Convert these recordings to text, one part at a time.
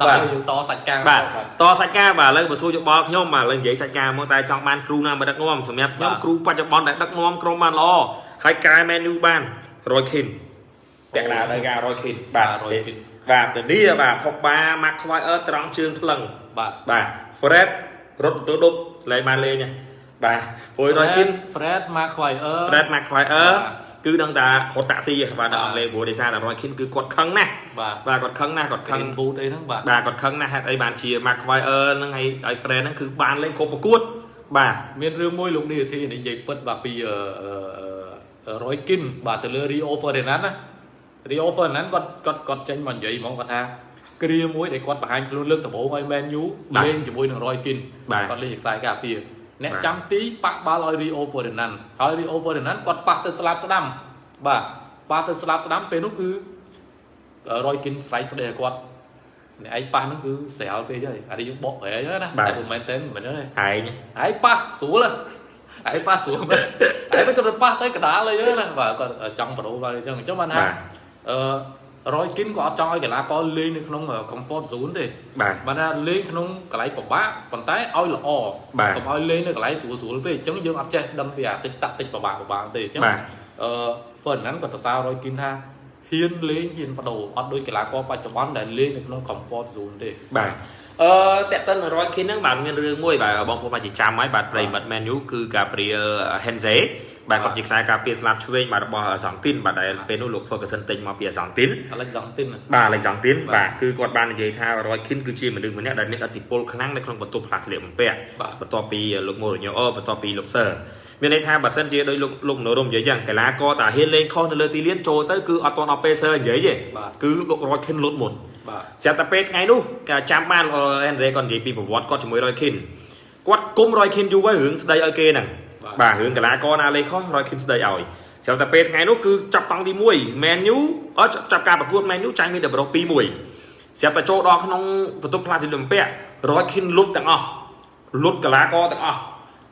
ដល់យើងតសាច់ការបាទតសាច់ការបាទឥឡូវបើសួរយោបល់ខ្ញុំបាទឥឡូវនិយាយសាច់ការមកតែចង់បានគ្រូណាមកដឹកនាំសម្រាប់ខ្ញុំគ្រូបច្ចុប្បន្នដែលដឹកនាំក្រុមបានល្អហើយកែ menu បានរយខិនពាក់កណ្ដាលទៅការរយខិនបាទរយខិនបាទទៅនេះបាទផុកបាម៉ាក់ខ្វាយអឺត្រង់ជើងថ្លឹងបាទបាទ Fred រត់ទៅដប់លេងបានលេងណា បាទព្រោះរយខិន Fred Maguire Fred ម៉ាក់ខ្វាយអឺបាទគឺដឹងតែរត់តាក់ស៊ីបាទដល់អង់គ្លេសព្រោះដោយសារតែរយខិនគឺគាត់ខឹងណាស់បាទបាទគាត់ខឹងណាស់គាត់ខឹង Green Boot អីហ្នឹងបាទបាទគាត់ខឹងណាស់ហេតុអីបានជា Mark Wire ហ្នឹងហើយហើយ Fred ហ្នឹងគឺបានលេងគ្រប់ប្រកួតបាទមានរឿងមួយលោកនេះទីនិយាយពិតបាទពីរយគិនបាទទៅលើ Rio Ferdinand ណា Rio Ferdinand គាត់គាត់គាត់ចេញមកនិយាយហ្មងគាត់ថាគ្រាមួយដែលគាត់បង្ហាញខ្លួនលើកដំបូងឲ្យ Man U លេងជាមួយនឹង Roy Keane គាត់លេងខ្សែការពារ អ្នកចាំទីប៉ះបាល់ឲ្យ Rio Ferdinand ហើយ Rio Ferdinand គាត់ប៉ះទៅស្លាប់ស្ដាំបាទប៉ះទៅស្លាប់ស្ដាំពេលនោះគឺ Roy Keane ស្រែកស្ដីឲ្យគាត់អ្នកឯងប៉ះហ្នឹងគឺស្រាលពេកហើយអានេះយើងបកប្រែណាតែមិនមែនទេមិនមែនទេឯងហើយប៉ះស្រួលហើយប៉ះស្រួលមែនហើយមិនទៅប៉ះទៅកដាលអីហ្នឹងណាបាទគាត់ចង់ប្រូបាទអញ្ចឹងអញ្ចឹងបានថាអឺ រយគិនក៏អត់ចង់ឲ្យកីឡាករលេងនៅក្នុង comfort zone ទេបាទបានថាលេងក្នុងកន្លែងពិបាកប៉ុន្តែឲ្យល្អបាទកុំឲ្យលេងនៅកន្លែងស្រួលស្រួលពេកអញ្ចឹងយើងអត់ចេះដឹងពីអាតិចតាក់តិចពិបាកពិបាកទេអញ្ចឹងបាទអឺ Ferdinand ក៏ទៅសាររយគិនថាហ៊ានលេងហ៊ានបដូរអត់ដូចកីឡាករបច្ចុប្បន្នដែលលេងនៅក្នុង comfort zone ទេបាទអឺតាក់ទិនរយខិនហ្នឹងបាទមានរឿងមួយបាទបងប្អូនអាចចាំហើយបាទប្រិមិត្ត menu គឺ Gabriel Henze បាទគាត់ជាខ្សែការពារស្លាប់ឆ្វេងបាទរបស់សង់ទីនបាទដែលពេលនោះលោក Ferguson ទិញមកពីសង់ទីនអាឡិចឡង់ទីនបាទលេខសង់ទីនបាទបាទគឺគាត់បាននិយាយថារយខិនគឺជាមនុស្សម្នាក់ដែលមានឥទ្ធិពលខ្លាំងនៅក្នុងបន្ទប់ផ្លាស្លៀកបំពាក់បាទបន្ទាប់ពីលោកម៉ូរ៉ូញ៉ូអូបន្ទាប់ពីលោកសឺមានន័យថាបើសិនជាដោយលោកលោកមនោរមនិយាយចឹងកីឡាករតាហ៊ានលេងខុសនៅលើទីលានចូលទៅគឺអត់ទាន់ដល់ពេលសឺនិយាយទេបាទគឺលោករយខិនលុតមុនបាទស្រាប់តែពេលថ្ងៃនោះក៏ចាំបានអេនសេគាត់និយាយពីប្រវត្តិគាត់ជាមួយរយខិនគាត់គុំរយខិនយូរហើយរឿងស្ដីឲ្យគេហ្នឹង បាទបាទរឿងកីឡាករណាលេងខុសរយខិនស្ដីឲ្យស្រាប់តែពេលថ្ងៃនោះគឺចាប់តង់ទី1 Man U អត់ចាប់ចាប់ការប្រកួត Man U ចាញ់មានតែប្រុស2-1ស្រាប់តែចូលដល់ក្នុងបន្ទប់ផ្លាស៊ីលំពាក់រយខិនលុតទាំងអស់លុតកីឡាករទាំងអស់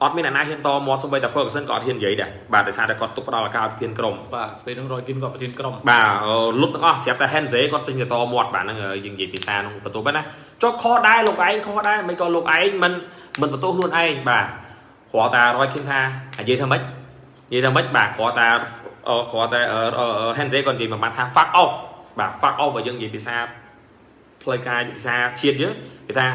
អត់មានអ្នកណាហ៊ានតមាត់សូម្បីតែ Ferguson ក៏អត់ហ៊ាននិយាយដែរបាទដោយសារតែគាត់ទុកផ្ដល់ឱកាសឲ្យប្រធានក្រុមបាទពេលហ្នឹងរយគិនគាត់ប្រធានក្រុមបាទលុតទាំងអស់ស្រាប់តែ Henze គាត់ទិញទៅតមាត់បាទហ្នឹងយើងនិយាយភាសាក្នុងបន្ទប់ហ្នឹងណាចុះខុសដែរលោកឯងខុសដែរមិនក៏លោកឯងមិនមិនបន្ទោសខ្លួនឯងបាទ គ្រាន់តែរយឃើញថានិយាយថាម៉េចនិយាយថាម៉េចបាទគ្រាន់តែអឺគ្រាន់តែ Henze គាត់និយាយមួយម៉ាត់ថា fuck off បាទ fuck off បើយើងនិយាយភាសាផ្លូវការភាសាជាតិយើងគេថា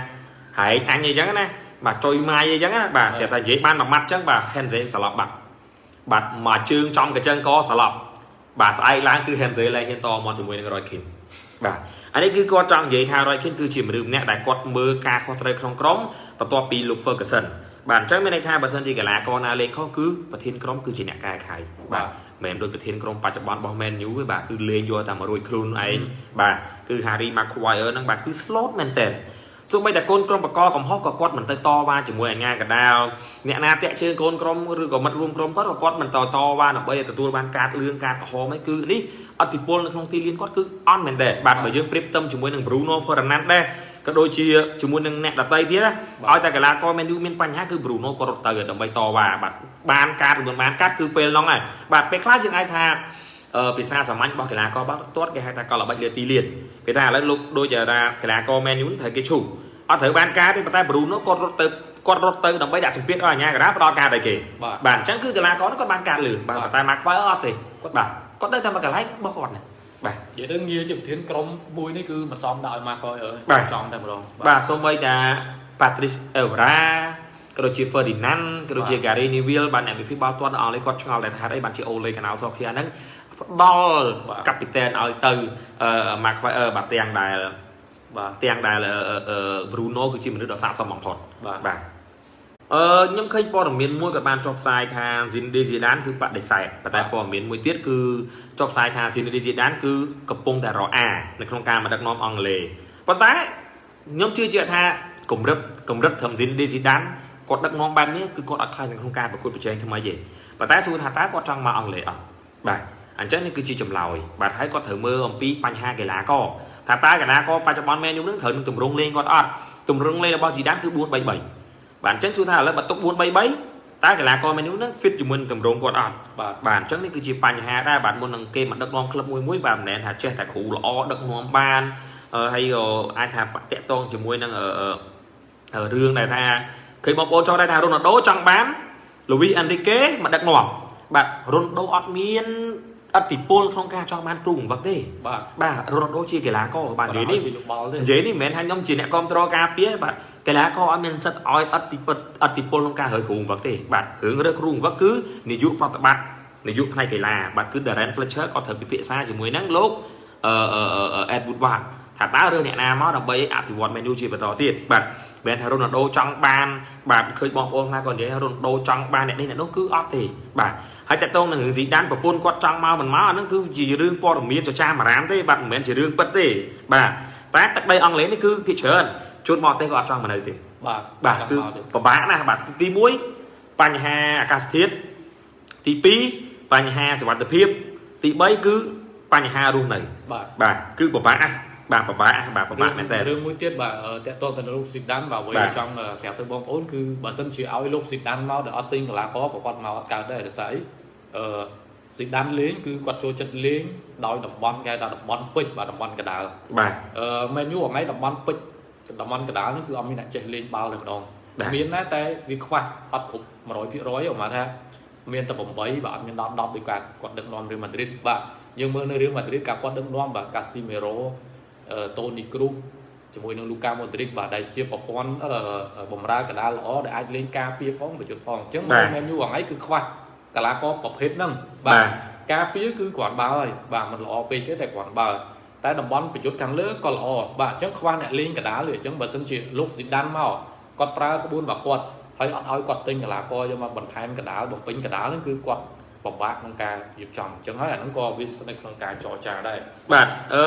ហែងអញអីចឹងណាបាទចុយម៉ាយអីចឹងណាបាទស្រាប់តែនិយាយបានមួយម៉ាត់ចឹងបាទ Henze ស្លាប់បាត់បាទមកជើងចំកញ្ចឹងក៏ស្លាប់បាទស្អែកឡើងគឺ Henze ឡើងហ៊ានតមកជាមួយនឹង Roy Keane បាទអានេះគឺគាត់ចង់និយាយថា Roy Keane គឺជាមនុស្សម្នាក់ដែលគាត់មើលការខុសត្រូវក្នុងក្រុមបន្ទាប់ពីលោក Ferguson បាទអញ្ចឹងមានន័យថាបើសិនជាកីឡាករណាលេងខុសគឺប្រធានក្រុមគឺជាអ្នកកែខៃបាទមិនមែនដូចប្រធានក្រុមបច្ចុប្បន្នរបស់ Man U ទេបាទគឺលេងយកតែមករួចខ្លួនឯងបាទគឺ Harry Maguire ហ្នឹងបាទគឺ slot មែនតើសូម្បីតែកូនក្រុមបកកំហុសក៏គាត់មិនទៅតវ៉ាជាមួយអាញាកដាលអ្នកណាតាក់ជើងកូនក្រុមឬក៏មិត្តរួមក្រុមគាត់ក៏គាត់មិនតតវ៉ាដើម្បីឲ្យទទួលបានការលឿងការក្រហមឯងគឺនេះអតិពលនៅក្នុងទីលានគាត់គឺអន់មែនតើបាទបើយើងប្រៀបផ្ទឹមជាមួយនឹង Bruno Fernandes ដែរ ក៏ដូចជាជាមួយនឹងអ្នកដតីទៀតណាឲ្យតែកីឡាករ Man U មានបញ្ហាគឺ Bruno ក៏រត់ទៅដើម្បីតវ៉ាបាទបានការឬមិនបានកាត់គឺពេលហ្នឹងហើយបាទពេលខ្លះយើងអាចថាអឺភាសាសាមញ្ញរបស់កីឡាករបាល់ទាត់គេហៅថាកលល្បិចលើទីលានគេថាឥឡូវលោកដូចជាថាកីឡាករ Man U ត្រូវគេឈូអត់ត្រូវបានការទេប៉ុន្តែ Bruno គាត់រត់ទៅគាត់រត់ទៅដើម្បីដាក់សម្ពាធឲ្យអាញាកដាផ្ដល់ការដល់គេបាទបាទអញ្ចឹងគឺកីឡាករហ្នឹងគាត់បានការលឿនបាទបាទប៉ុន្តែមកខ្វល់អត់ទេគាត់បាទគាត់នៅតែមកកន្លែងរបស់គាត់ណា បាទនិយាយទៅងារជាប្រធានក្រុមមួយនេះគឺមិនសមដល់ឲ្យមកខ້ອຍអើយបាទចង់តែម្ដងបាទសូម្បីតែ Patrice Evra ក៏ដូចជា Ferdinand ក៏ដូចជា Gary Neville បាទអ្នកវិភាគបាល់ទាត់នៅអង់គ្លេសគាត់ឆ្ងល់តែថាហេតុអីបានជា Ole Gunnar Solskjaer ហ្នឹងផ្ដល់កាពីតែនឲ្យទៅអឺ Mark Weier បាទទាំងដែលបាទទាំងដែលអឺអឺ Bruno គឺជាមនុស្សដ៏ស័ក្តិសមបំផុតបាទបាទ អឺខ្ញុំឃើញព័ត៌មានមួយក៏បានចុះផ្សាយថា Zinedine Zidane គឺបដិសេធប៉ុន្តែព័ត៌មានមួយទៀតគឺចុះផ្សាយថា Zinedine Zidane គឺកំពុងតែរអានៅក្នុងការមកដឹកនាំអង់គ្លេសប៉ុន្តែខ្ញុំជឿជាក់ថាកម្រិតកម្រិតត្រឹម Zinedine Zidane គាត់ដឹកនាំបែបនេះគឺគាត់អត់ខ្លាចនៅក្នុងការប្រកួតប្រជែងថ្មីទេប៉ុន្តែសួរថាតើគាត់ចង់មកអង់គ្លេសអត់បាទអញ្ចឹងនេះគឺជាចម្លើយបាទហើយគាត់ត្រូវមើលអំពីបញ្ហាកីឡាករថាតើកីឡាករបច្ចុប្បន្នមែនយូនឹងត្រូវនឹងទម្រង់លេងគាត់អត់ទម្រង់លេងរបស់ Zidane គឺ4-3-3 បាទអញ្ចឹងសួរថាឥឡូវបើទុក4 3 3តើកីឡាករ Man U ហ្នឹង fit ជាមួយនឹងទម្រង់គាត់អត់បាទបាទអញ្ចឹងនេះគឺជាបញ្ហាដែរបាទមុននឹងគេមកដឹកនាំក្លឹបមួយមួយបាទមិនមែនថាចេះតែគ្រូល្អដឹកនាំបានអឺហើយក៏អាចថាតាក់ទងជាមួយនឹងអឺអឺរឿងដែលថាឃើញបងប្អូនចង់ដែរថារ៉ូណាល់ដូចង់បានលូវីអាន់រីកេមកដឹកនាំបាទរ៉ូណាល់ដូអត់មាន អតិពលក្នុងការចង់បានគ្រូបង្វឹកទេបាទបាទរ៉ូណាល់ដូជាកីឡាករបាទនិយាយនេះជាយោបល់ទេនិយាយនេះមិនមែនថាខ្ញុំជាអ្នកគ្រប់គ្រងការពារបាទកីឡាករអត់មានសិទ្ធិឲ្យអតិពលអតិពលក្នុងការរើគ្រូបង្វឹកទេបាទរឿងរើគ្រូបង្វឹកគឺនាយកប្រតិបត្តិនាយកផ្នែកកីឡាបាទគឺ Darren Fletcher ក៏ត្រូវពិភាក្សាជាមួយនឹងលោកអឺអឺអឺ Ed Woodward ថាតើរើអ្នកណាមកដើម្បីអភិវឌ្ឍ menu ជាបន្តទៀតបាទមិនមែនថារ៉ូណាល់ដូចង់បានបាទឃើញបងប្អូនខ្លះក៏និយាយថារ៉ូណាល់ដូចង់បានអ្នកនេះអ្នកនោះគឺអត់ទេបាទហើយតើតោងនឹងរឿងស៊ីដានប្រពន្ធគាត់ចង់មកមិនមកអាហ្នឹងគឺជារឿងព័ត៌មានចចាមអារាមទេបាទមិនមែនជារឿងពិតទេបាទតែទឹកដីអង់គ្លេសនេះគឺភាគច្រើនជួនមកទេក៏អត់ចង់មកនៅទេបាទបាទចាំគឺមកទេពិបាកណាស់បាទទី1បញ្ហាអាកាសធាតុទី2បញ្ហាសុវត្ថិភាព ទី3គឺបញ្ហារស់នៅបាទបាទគឺពិបាកណាស់ បាទពិបាកណាស់បាទពិបាកមែនតើរឿងមួយទៀតបាទអឺតកតងទៅនឹងលោកស៊ីដានបាទអ្វីបាទដែលចង់ប្រាប់ទៅបងប្អូនគឺបើសិនជាឲ្យលោកស៊ីដានមកដែលអត់ទិញកីឡាករក៏គាត់មកអត់កើតដែរដោយសារអីអឺស៊ីដានលេងគឺគាត់ចូលចិត្តលេងដោយតំបន់គេហៅថាតំបន់ពេជ្របាទតំបន់កដាលបាទអឺមែនយូថ្ងៃតំបន់ពេជ្រតំបន់កដាលនេះគឺអត់មានអ្នកចេះលេងបាល់តែម្ដងបាទមានដែរតែវាខ្វះអត់គ្រប់100%ហ៎មកថាមានតែ8បាទអត់មានដល់10ដូចគាត់គាត់ដឹកនាំរៀលម៉ាឌ្រីតបាទយើងមើលនៅរៀលម៉ាឌ្រីតការគាត់ដឹកនាំបាទកាស៊ីមេរ៉ូអឺ តូនីគ្រូសជាមួយនឹងលូកាម៉ូឌ្រីកបាទដែលជាប្រព័ន្ធអឺបំរើកដាលល្អដែលអាចលេងការពារផងប្រយុទ្ធផងអញ្ចឹងបាទមែនយូថ្ងៃគឺខ្វះកីឡាករប្រភេទហ្នឹងបាទការពារគឺគ្រាន់បើហើយបាទมันល្អពេកទេតែគ្រាន់បើតែតំបន់ប្រយុទ្ធខាងលើក៏ល្អបាទអញ្ចឹងខ្វះអ្នកលេងកដាលទេអញ្ចឹងបើសិនជាលោកស៊ីដានមកគាត់ប្រើក្បួនរបស់គាត់ហើយអត់ឲ្យគាត់ទិញកីឡាករយកមកបន្ថែមកដាលបំពេញកដាលហ្នឹងគឺគាត់ ពិបាកក្នុងការរៀបចំអញ្ចឹងហើយអាហ្នឹងក៏វាស្ថិតក្នុងការចរចាដែរបាទអឺ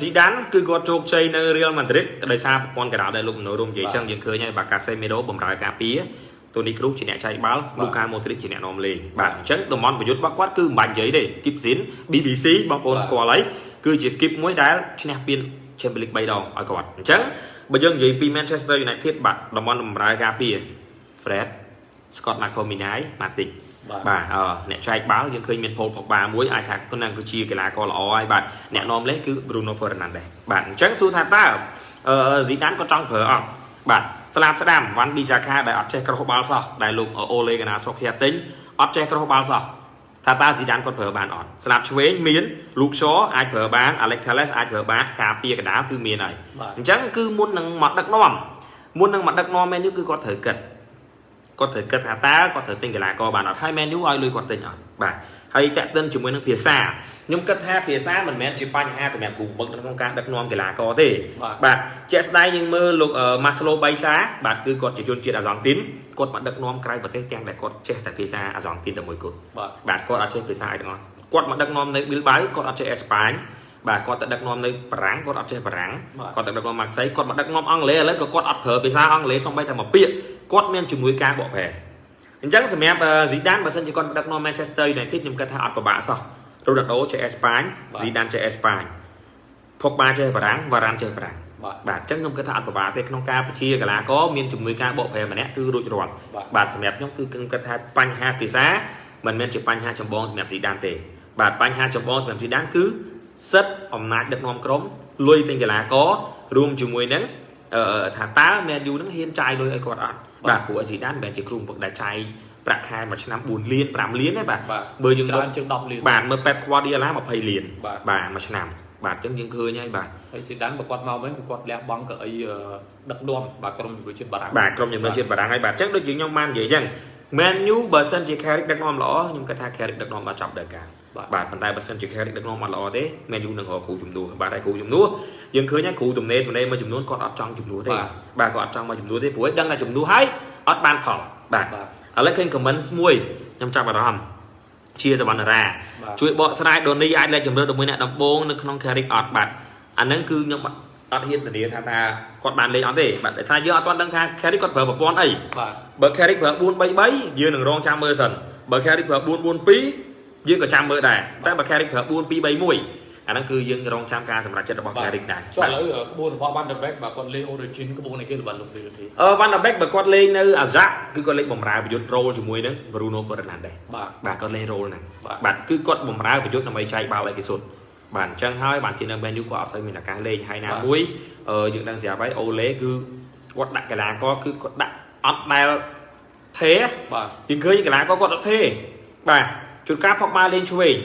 ស៊ីដានគឺគាត់ជោគជ័យនៅ Real Madrid ដោយសារប្រព័ន្ធកណ្ដាលដែលលោកមនោរមនិយាយបាទចឹងយើងឃើញហើយបាទ Casemiro បម្រើការពារតូនីគ្រូសជាអ្នកចែកបាល់បាទ Luka Modric ជាអ្នកនាំលេងបាទអញ្ចឹងតំបន់ប្រយុទ្ធរបស់គាត់គឺមិនបាច់និយាយទេ Gibson BBC បងប្អូនបាទស្គាល់ហើយគឺជាគីបមួយដែលឈ្នះពាន Champions League 3ដងឲ្យគាត់អញ្ចឹងបើយើងនិយាយពី Manchester United បាទតំបន់បម្រើការពារ Fred Scott McTominay Matic បាទបាទអឺអ្នកចែកបាល់យើងឃើញមាន Paul Pogba មួយអាចថាគាត់នឹងគឺជាកីឡាករល្អហើយបាទអ្នកនាំលេងគឺ Bruno Fernandes បាទអញ្ចឹងសួរថាតើអឺ Zidane គាត់ចង់ប្រើអត់បាទស្លាប់ស្ដាំវ៉ាន់ប៊ីសាខាដែលអត់ចេះក្រោះបាល់សោះដែលលោកអូលេកណាសុកភ័ទទិញអត់ចេះក្រោះបាល់សោះថាតើ Zidane គាត់ប្រើបានអត់ស្លាប់ឆ្វេងមាន Luke Shaw អាចប្រើបាន Alex Telles អាចប្រើបានការពារកណ្ដាលគឺមានហើយបាទអញ្ចឹងគឺមុននឹងមកដឹកនាំមុននឹងមកដឹកនាំមែននេះគឺគាត់ត្រូវគិត គាត់ត្រូវគិតថាតើគាត់ត្រូវទិញកីឡាករបានអត់ហើយ Man U ឲ្យលុយគាត់ទិញអត់បាទហើយតាក់ទិនជាមួយនឹងភាសាខ្ញុំគិតថាភាសាមិនមែនជាបញ្ហាសម្រាប់គ្រូបង្វឹកក្នុងការដឹកនាំកីឡាករទេបាទបាទជាក់ស្ដែងយើងមើលលោកអឺ Marcelo Bielsa បាទគឺគាត់ជាជនជាតិអាសង់ទីនគាត់មកដឹកនាំក្រៅប្រទេសទាំងដែលគាត់ចេះតែភាសាអាសង់ទីនតែមួយគត់បាទបាទគាត់អត់ចេះភាសាអីទាំងអស់គាត់មកដឹកនាំនៅ Bilbao គាត់អត់ចេះអេស្ប៉ាញបាទគាត់ទៅដឹកនាំនៅបារាំងគាត់អត់ចេះបារាំងបាទគាត់ទៅដឹកនាំម៉ាក់សៃគាត់មកដឹកនាំអង់គ្លេសឥឡូវក៏គាត់អត់ប្រើភាសាអង់គ្លេសសូម្បីតែមួយពាក្យ គាត់មានជំនួយការបកប្រែអញ្ចឹងសម្រាប់ស៊ីដានបើសិនជាគាត់មកដឹកនាំ Manchester United ខ្ញុំគិតថាអត់ពិបាកសោះរ៉ូណាល់ដូចេះអេស្ប៉ាញបាទស៊ីដានចេះអេស្ប៉ាញផុកបាចេះបារាំងវ៉ារ៉ាន់ចេះបារាំងបាទបាទអញ្ចឹងខ្ញុំគិតថាអត់ពិបាកទេក្នុងការបញ្ជាកីឡាករមានជំនួយការបកប្រែម្នាក់គឺរួចរាល់បាទបាទសម្រាប់ខ្ញុំគឺខ្ញុំគិតថាបញ្ហាភាសាមិនមែនជាបញ្ហាចម្បងសម្រាប់ស៊ីដានទេបាទបញ្ហាចម្បងសម្រាប់ស៊ីដានគឺសិទ្ធិអំណាចដឹកនាំក្រុមលុយទិញកីឡាកររួមជាមួយនឹងអឺ ថាតើ Man U នឹងហ៊ានចាយលុយឲ្យគាត់អត់បាទបាទព្រោះស៊ីដានមិនមែនជាគ្រូបង្វឹកដែលចាយប្រាក់ខែមួយឆ្នាំ4លាន5លានទេបាទបាទបើយើងច្រើនជាង10លានបាទមើល Pep Guardiola 20លានបាទបាទមួយឆ្នាំបាទអញ្ចឹងយើងឃើញហើយបាទហើយស៊ីដានបើគាត់មកវិញគឺគាត់លះបង់កៅអីអឺដឹកនាំបាទក្រុមជំនួយជាតិបារាំងបាទក្រុមជំនួយជាតិបារាំងហើយបាទអញ្ចឹងដូចជាខ្ញុំបាននិយាយអញ្ចឹង Man U បើសិនជា Carrick ដឹកនាំល្អខ្ញុំគិតថា Carrick ដឹកនាំដល់ចប់ដល់កាល បាទបាទប៉ុន្តែបើសិនជា Carrick ដឹកនាំអត់ល្អទេ Man U នឹងរកគ្រូជំនួសបាទហើយគ្រូជំនួសយើងឃើញហើយគ្រូទំនេរទំនេរមួយចំនួនគាត់អត់ចង់ជំនួសទេបាទបាទគាត់អត់ចង់មកជំនួសទេព្រោះឯងដឹងថាជំនួសហើយអត់បានផលបាទបាទឥឡូវឃើញ comment មួយខ្ញុំចាប់អារម្មណ៍ជាសវណ្ណរាបាទជួយបកស្រាយដូនីអាចលេខជំរឿនជាមួយអ្នកដំបងនៅក្នុង Carrick អត់បាទអាហ្នឹងគឺខ្ញុំអត់ហ៊ានធានាថាថាគាត់បានលេខអត់ទេបាទដោយសារយើងអត់ទាន់ដឹងថា Carrick គាត់ប្រើប្រព័ន្ធអីបាទបើ Carrick ប្រើ433យើងនឹងរងចាំមើលសិនបើ Carrick ប្រើ442 យើងក៏ចាំមើលដែរតែបើ Carrick ប្រើ4231អាហ្នឹងគឺយើងរងចាំការសម្រេចចិត្តរបស់ Carrick ដែរចុះឥឡូវក្បួនរបស់ Van der Beek បាទគាត់លេង Origin ក្បួនអីគេល្បិនលោកទេទេអឺ Van der Beek បើគាត់លេងនៅ Ajax គឺគាត់លេងបំរើប្រយុទ្ធ role ជាមួយនឹង Bruno Fernandes បាទបាទគាត់លេង role ហ្នឹងបាទបាទគឺគាត់បំរើប្រយុទ្ធដើម្បីចែកបាល់ឲ្យគេសុទ្ធបាទអញ្ចឹងហើយបានជានៅ menu គាត់អត់សូវមានឱកាសលេងហើយណាបាទមួយអឺយើងដឹងស្រាប់ហើយអូឡេគឺគាត់ដាក់កីឡាករគឺគាត់ដាក់អត់ដែលទេបាទយើងឃើញកីឡាករគាត់អត់ទេបាទ ជួនកាលផុកបាលេងឆ្វេង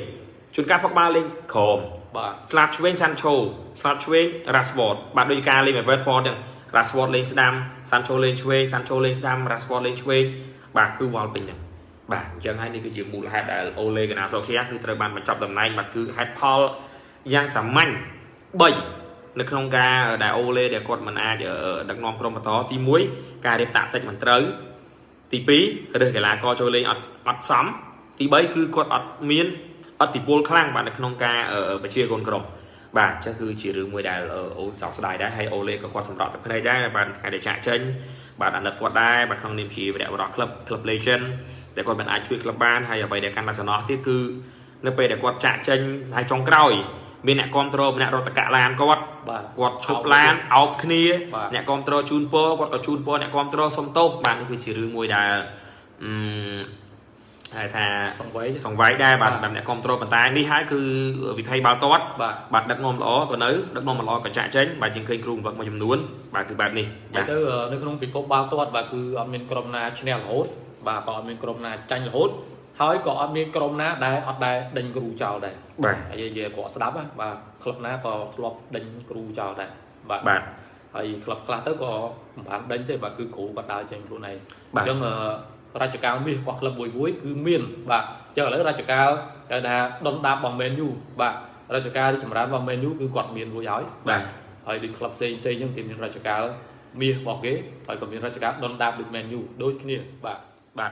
ជួនកាលផុកបាលេងក្រោមបាទស្លាប់ឆ្វេងសាន់ឆូស្លាប់ឆ្វេងរ៉ាស្វតបាទដូចការលេង Everford ចឹងរ៉ាស្វតលេងស្ដាំសាន់ឆូលេងឆ្វេងសាន់ឆូលេងស្ដាំរ៉ាស្វតលេងឆ្វេងបាទគឺវល់ពេញហ្នឹងបាទអញ្ចឹងហើយនេះគឺជាមូលហេតុដែលអូឡេកណាសូខៀគឺត្រូវបានបញ្ចប់តំណែងបាទគឺហេតុផលយ៉ាងសាមញ្ញ3នៅក្នុងការដែលអូឡេដែលគាត់មិនអាចអឺដឹកនាំក្រុមបន្តទី1ការរៀបតាក់តិចមិនត្រូវទី2រើសកីឡាករចូលលេងអត់អត់សម ទី3គឺគាត់អត់មានអតិពលខ្លាំងបាទនៅក្នុងការអឺបញ្ជាកូនក្រុមបាទអញ្ចឹងគឺជារឿងមួយដែលអឺអូសោកស្ដាយដែរហើយអូលេក៏គាត់សម្រក់ទឹកភ្នែកដែរបាទថ្ងៃដែលចាក់ចេញបាទអាណិតគាត់ដែរបាទក្នុងនាមជាវីរៈបរិះក្លឹបក្លឹប Legend តែគាត់មិនអាចជួយក្លឹបបានហើយអ្វីដែលកាន់តែសំណោះទៀតគឺនៅពេលដែលគាត់ចាក់ចេញហើយចុងក្រោយមានអ្នកគ្រប់គ្រងម្នាក់រត់តកឡានគាត់បាទគាត់ឈប់ឡានអោបគ្នាបាទអ្នកគ្រប់គ្រងជូនពរគាត់ក៏ជូនពរអ្នកគ្រប់គ្រងសុំទោសបាទនេះគឺជារឿងមួយដែលអឺ ហៅថាសង្វេយសង្វាយដែរបាទបាទសម្រាប់អ្នកគ្រប់គ្រងប៉ុន្តែនេះហើយគឺវិធីបាល់ទាត់បាទបាទដឹកនាំល្អក៏នៅដឹកនាំមិនល្អក៏ចាក់ចេញបាទយើងឃើញគ្រូបង្វឹកមួយចំនួនបាទគឺបែបនេះតែបាទទៅអឺនៅក្នុងពិភពបាល់ទាត់បាទគឺអត់មានក្រុមណាឈ្នះរហូតបាទក៏អត់មានក្រុមណាចាញ់រហូតហើយក៏អត់មានក្រុមណាដែលអត់ដែលដេញគ្រូចោលដែរបាទហើយនិយាយគាត់ស្ដាប់ណាបាទក្លឹបណាក៏ធ្លាប់ដេញគ្រូចោលដែរបាទបាទហើយក្លឹបខ្លះទៅក៏មិនបានដេញទេបាទគឺគ្រូគាត់ដើរចេញខ្លួនឯងបាទអញ្ចឹងអឺ រជ្ជកាលមាសរបស់ក្លឹបមួយមួយគឺមានបាទអញ្ចឹងឥឡូវរជ្ជកាលគេថាដុនដាបរបស់ Man U បាទរជ្ជកាលរីកចម្រើនរបស់ Man U គឺគាត់មានរួចហើយបាទហើយដូចក្លឹបផ្សេងផ្សេងអញ្ចឹងគេមានរជ្ជកាលមាសរបស់គេហើយក៏មានរជ្ជកាលដុនដាបដូច Man U ដូចគ្នាបាទបាទ